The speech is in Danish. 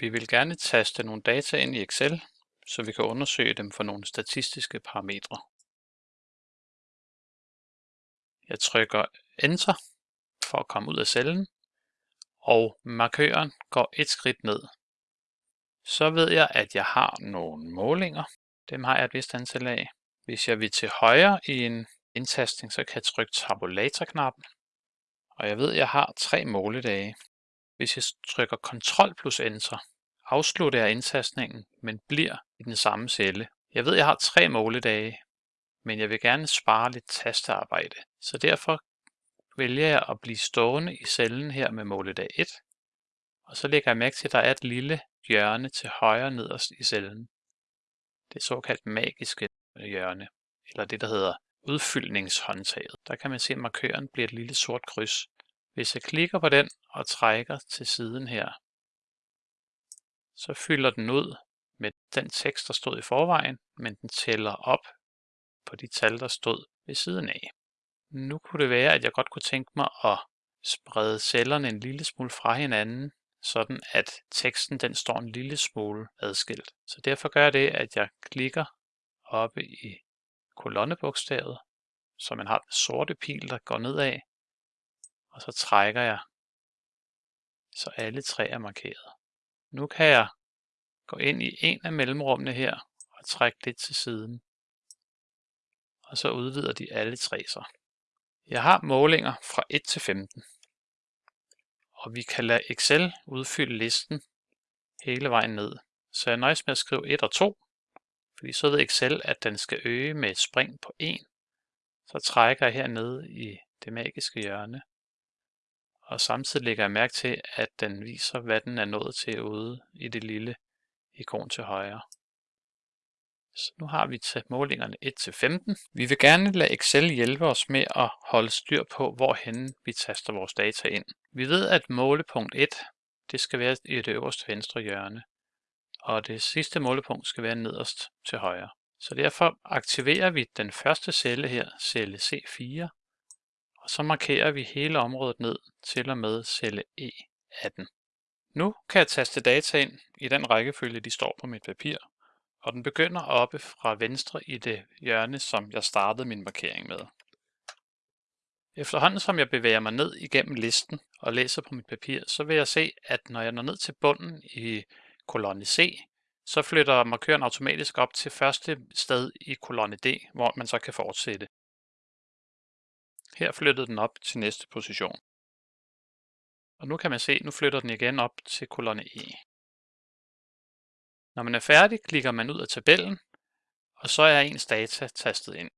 Vi vil gerne taste nogle data ind i Excel, så vi kan undersøge dem for nogle statistiske parametre. Jeg trykker Enter for at komme ud af cellen, og markøren går et skridt ned. Så ved jeg, at jeg har nogle målinger. Dem har jeg et vist antal af. Hvis jeg vil til højre i en indtastning, så kan jeg trykke tabulator-knappen. Og jeg ved, at jeg har tre måledage. Hvis jeg trykker Ctrl plus Enter, afslutter jeg indtastningen, men bliver i den samme celle. Jeg ved, jeg har tre måledage, men jeg vil gerne spare lidt tastearbejde. Så derfor vælger jeg at blive stående i cellen her med måledag 1. Og så lægger jeg mærke til, at der er et lille hjørne til højre nederst i cellen. Det såkaldt magiske hjørne, eller det der hedder udfyldningshåndtaget. Der kan man se, at markøren bliver et lille sort kryds. Hvis jeg klikker på den og trækker til siden her, så fylder den ud med den tekst, der stod i forvejen, men den tæller op på de tal, der stod ved siden af. Nu kunne det være, at jeg godt kunne tænke mig at sprede cellerne en lille smule fra hinanden, sådan at teksten den står en lille smule adskilt. Så derfor gør jeg det, at jeg klikker oppe i kolonnebogstavet, så man har den sorte pil, der går nedad, og så trækker jeg, så alle tre er markeret. Nu kan jeg gå ind i en af mellemrummene her og trække det til siden. Og så udvider de alle tre sig. Jeg har målinger fra 1 til 15. Og vi kan lade Excel udfylde listen hele vejen ned. Så jeg nøjes med at skrive 1 og 2, fordi så ved Excel, at den skal øge med et spring på 1. Så trækker jeg hernede i det magiske hjørne. Og samtidig lægger jeg mærke til, at den viser, hvad den er nået til ude i det lille ikon til højre. Så nu har vi til målingerne 1 til 15. Vi vil gerne lade Excel hjælpe os med at holde styr på, hvorhen vi taster vores data ind. Vi ved, at målepunkt 1 det skal være i det øverste venstre hjørne, og det sidste målepunkt skal være nederst til højre. Så derfor aktiverer vi den første celle her, celle C4, og så markerer vi hele området ned til og med celle E18. Nu kan jeg taste data ind i den rækkefølge, de står på mit papir, og den begynder oppe fra venstre i det hjørne, som jeg startede min markering med. Efterhånden som jeg bevæger mig ned igennem listen og læser på mit papir, så vil jeg se, at når jeg når ned til bunden i kolonne C, så flytter markøren automatisk op til første sted i kolonne D, hvor man så kan fortsætte. Her flyttede den op til næste position. Og nu kan man se, nu flytter den igen op til kolonne E. Når man er færdig, klikker man ud af tabellen, og så er ens data tastet ind.